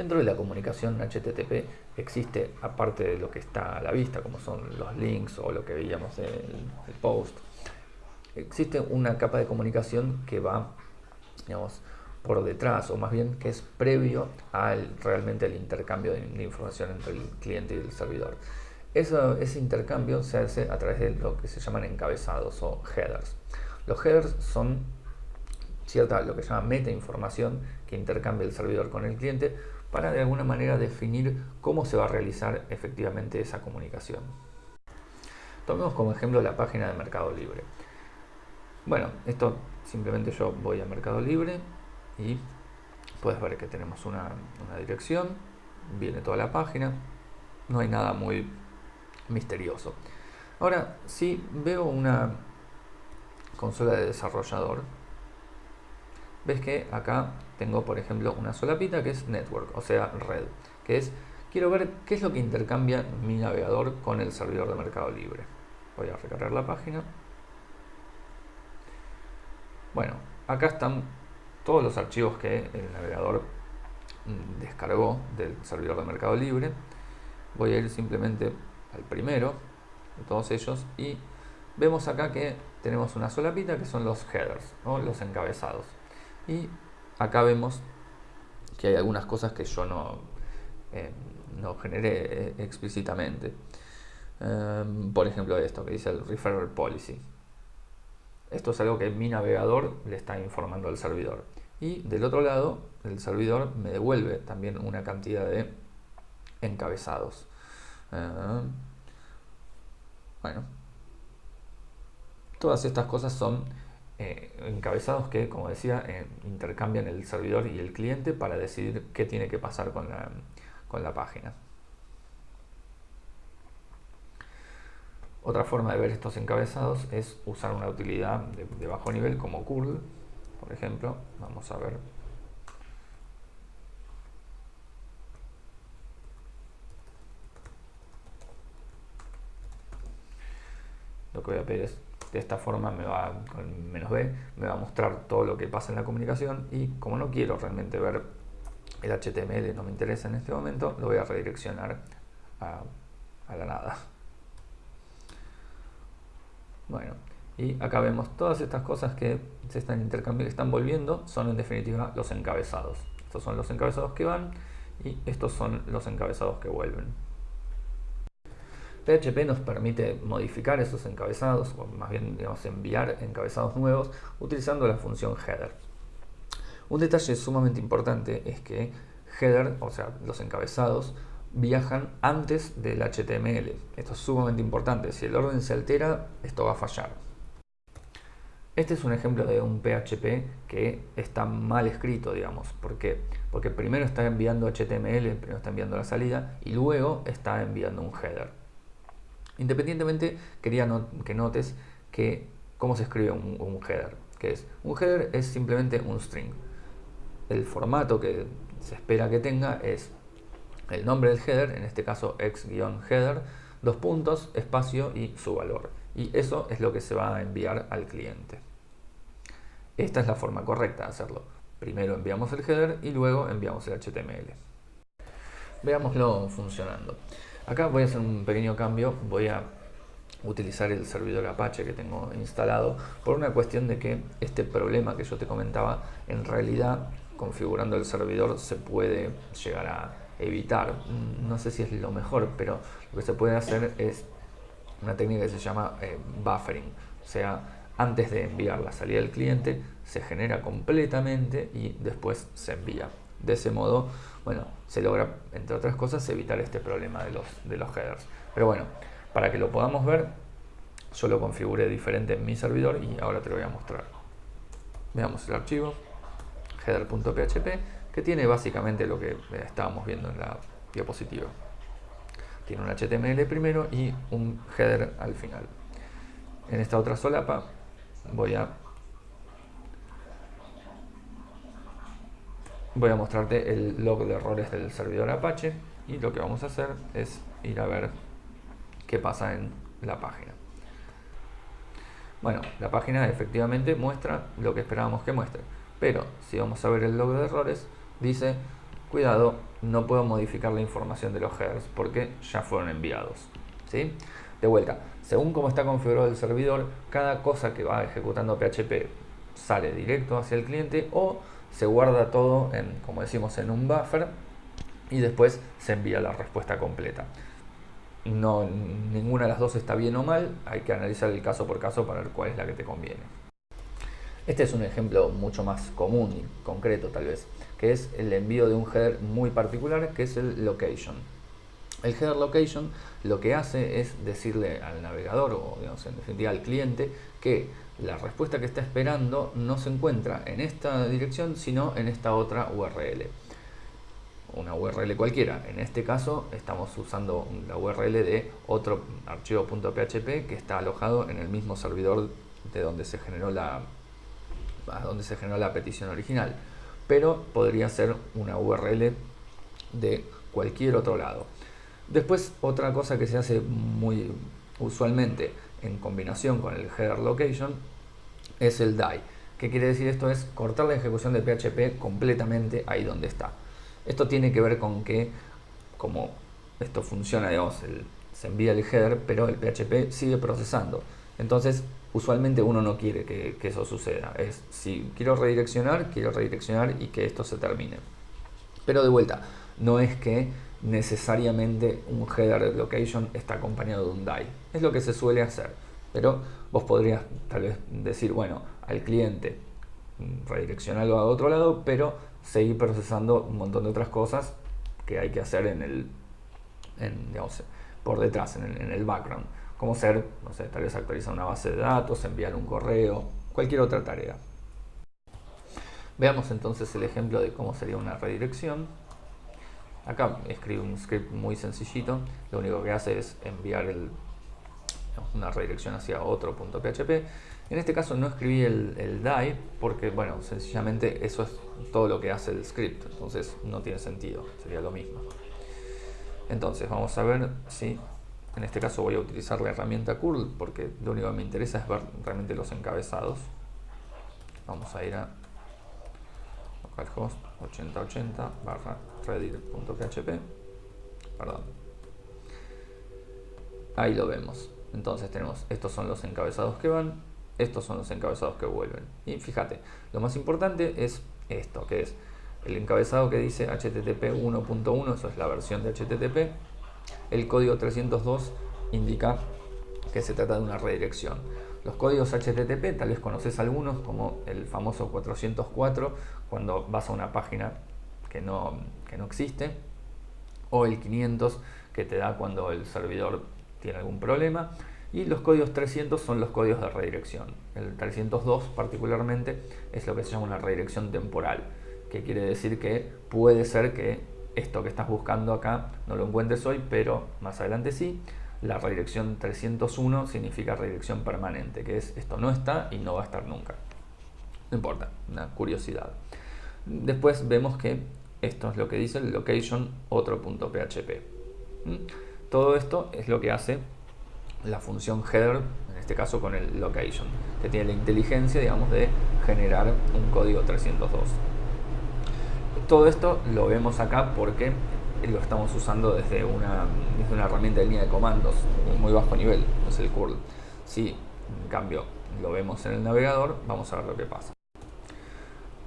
Dentro de la comunicación HTTP existe, aparte de lo que está a la vista, como son los links o lo que veíamos en el, post, existe una capa de comunicación que va, digamos, por detrás, o más bien que es previo al realmente el intercambio de, información entre el cliente y el servidor. ese intercambio se hace a través de lo que se llaman encabezados o headers. Los headers son cierta, lo que se llama meta información que intercambia el servidor con el cliente para de alguna manera definir cómo se va a realizar efectivamente esa comunicación. Tomemos como ejemplo la página de Mercado Libre. Bueno, esto simplemente yo voy a Mercado Libre y puedes ver que tenemos una, dirección, viene toda la página, no hay nada muy misterioso. Ahora, si veo una consola de desarrollador, ves que acá tengo por ejemplo una solapita que es network, o sea red, que es quiero ver qué es lo que intercambia mi navegador con el servidor de Mercado Libre. Voy a recargar la página. Bueno, acá están todos los archivos que el navegador mm, descargó del servidor de Mercado Libre. Voy a ir simplemente al primero de todos ellos y vemos acá que tenemos una solapita que son los headers o los encabezados y acá vemos que hay algunas cosas que yo no, eh, no generé eh, explícitamente. Em, por ejemplo esto que dice el referral policy. Esto es algo que mi navegador le está informando al servidor. Y del otro lado, el servidor me devuelve también una cantidad de encabezados. Em, bueno, todas estas cosas son eh, encabezados que, como decía, intercambian el servidor y el cliente para decidir qué tiene que pasar con la, página. Otra forma de ver estos encabezados es usar una utilidad de, bajo nivel como curl, por ejemplo. Vamos a ver. Lo que voy a pedir es de esta forma me va, menos b, me va a mostrar todo lo que pasa en la comunicación y como no quiero realmente ver el HTML, no me interesa en este momento, lo voy a redireccionar a, la nada. Bueno, y acá vemos todas estas cosas que se están intercambiando, están volviendo, son en definitiva los encabezados. Estos son los encabezados que van y estos son los encabezados que vuelven. PHP nos permite modificar esos encabezados, o más bien digamos, enviar encabezados nuevos utilizando la función header. Un detalle sumamente importante es que header, o sea, los encabezados, viajan antes del HTML. Esto es sumamente importante. Si el orden se altera, esto va a fallar. Este es un ejemplo de un PHP que está mal escrito, digamos. ¿Por qué? Porque primero está enviando HTML, primero está enviando la salida y luego está enviando un header. Independientemente, quería que notes que cómo se escribe un, header. Que es, un header es simplemente un string. El formato que se espera que tenga es el nombre del header, en este caso x-header, dos puntos, espacio y su valor. Y eso es lo que se va a enviar al cliente. Esta es la forma correcta de hacerlo. Primero enviamos el header y luego enviamos el HTML. Veámoslo funcionando. Acá voy a hacer un pequeño cambio, voy a utilizar el servidor Apache que tengo instalado por una cuestión de que este problema que yo te comentaba en realidad configurando el servidor se puede llegar a evitar. No sé si es lo mejor pero lo que se puede hacer es una técnica que se llama eh, buffering. O sea antes de enviar la salida del cliente se genera completamente y después se envía de ese modo bueno, se logra, entre otras cosas, evitar este problema de los, de los headers. Pero bueno, para que lo podamos ver, yo lo configuré diferente en mi servidor y ahora te lo voy a mostrar. Veamos el archivo, header.php, que tiene básicamente lo que estábamos viendo en la diapositiva. Tiene un HTML primero y un header al final. En esta otra solapa voy a voy a mostrarte el log de errores del servidor Apache y lo que vamos a hacer es ir a ver qué pasa en la página. Bueno, la página efectivamente muestra lo que esperábamos que muestre, pero si vamos a ver el log de errores, dice cuidado, no puedo modificar la información de los headers porque ya fueron enviados. ¿sí? De vuelta, según cómo está configurado el servidor, cada cosa que va ejecutando PHP sale directo hacia el cliente o se guarda todo en, como decimos, en un buffer y después se envía la respuesta completa. No, ninguna de las dos está bien o mal, hay que analizar el caso por caso para ver cuál es la que te conviene. Este es un ejemplo mucho más común y concreto tal vez, que es el envío de un header muy particular que es el location. El header location lo que hace es decirle al navegador o en definitiva al cliente que la respuesta que está esperando no se encuentra en esta dirección sino en esta otra URL una URL cualquiera. En este caso estamos usando la URL de otro archivo .php que está alojado en el mismo servidor de donde se generó la donde se generó la petición original. Pero podría ser una URL de cualquier otro lado. Después otra cosa que se hace muy usualmente en combinación con el header location es el die. ¿Qué quiere decir esto? Es cortar la ejecución de PHP completamente ahí donde está. Esto tiene que ver con que, como esto funciona, digamos, se envía el header, pero el PHP sigue procesando. Entonces, usualmente uno no quiere que, eso suceda. Es, si quiero redireccionar, quiero redireccionar y que esto se termine. Pero de vuelta, no es que necesariamente un header location está acompañado de un die. Es lo que se suele hacer. Pero vos podrías tal vez decir, bueno, al cliente mm, redireccionarlo a otro lado, pero seguir procesando un montón de otras cosas que hay que hacer en el, digamos, por detrás, en el, en el background. Como ser, no sé, tal vez actualizar una base de datos, enviar un correo, cualquier otra tarea. Veamos entonces el ejemplo de cómo sería una redirección. Acá escribo un script muy sencillito, lo único que hace es enviar una redirección hacia otro punto .php en este caso no escribí el, el die porque, bueno, sencillamente eso es todo lo que hace el script, entonces no tiene sentido, sería lo mismo. Entonces vamos a ver si en este caso voy a utilizar la herramienta curl porque lo único que me interesa es ver realmente los encabezados. Vamos a ir a localhost 8080 barra redir.php perdón ahí lo vemos entonces tenemos estos son los encabezados que van estos son los encabezados que vuelven. Y fíjate, lo más importante es esto, que es el encabezado que dice HTTP 1.1, eso es la versión de HTTP. El código 302 indica que se trata de una redirección. Los códigos HTTP, tal vez conoces algunos, como el famoso 404, cuando vas a una página que no, que no existe, o el 500, que te da cuando el servidor tiene algún problema y los códigos 300 son los códigos de redirección. El 302 particularmente es lo que se llama una redirección temporal, que quiere decir que puede ser que esto que estás buscando acá no lo encuentres hoy, pero más adelante sí. La redirección 301 significa redirección permanente, que es esto no está y no va a estar nunca. No importa, una curiosidad. Después vemos que esto es lo que dice el location otro punto PHP. ¿Mm? Todo esto es lo que hace la función header, en este caso con el location, que tiene la inteligencia, digamos, de generar un código 302. Todo esto lo vemos acá porque lo estamos usando desde una, desde una herramienta de línea de comandos muy bajo nivel, es el curl. Si en cambio lo vemos en el navegador, vamos a ver lo que pasa.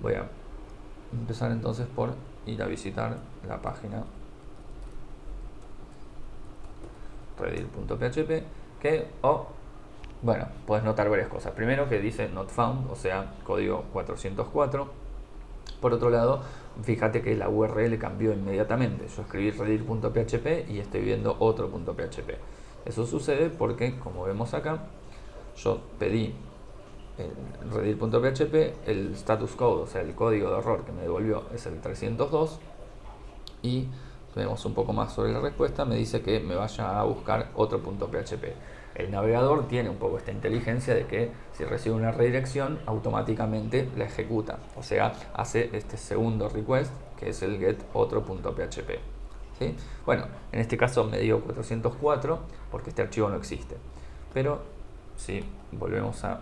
Voy a empezar entonces por ir a visitar la página redir.php que, o, bueno, puedes notar varias cosas. Primero que dice not found, o sea, código 404. Por otro lado, fíjate que la URL cambió inmediatamente. Yo escribí redir.php y estoy viendo otro .php. Eso sucede porque, como vemos acá, yo pedí en redir.php, el status code, o sea, el código de error que me devolvió es el 302 y vemos un poco más sobre la respuesta, me dice que me vaya a buscar otro .php. El navegador tiene un poco esta inteligencia de que si recibe una redirección, automáticamente la ejecuta. O sea, hace este segundo request, que es el get otro punto .php. ¿Sí? Bueno, en este caso me dio 404 porque este archivo no existe. Pero si volvemos a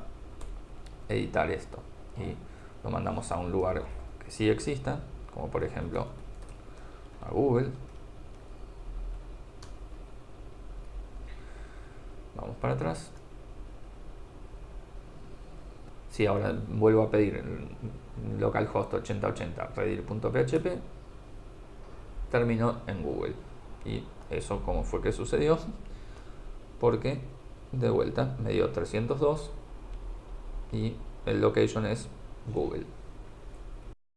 editar esto y lo mandamos a un lugar que sí exista, como por ejemplo a Google. Vamos para atrás. Si ahora vuelvo a pedir localhost 8080 redir.php, termino en Google. Y eso como fue que sucedió, porque de vuelta me dio 302 y el location es Google.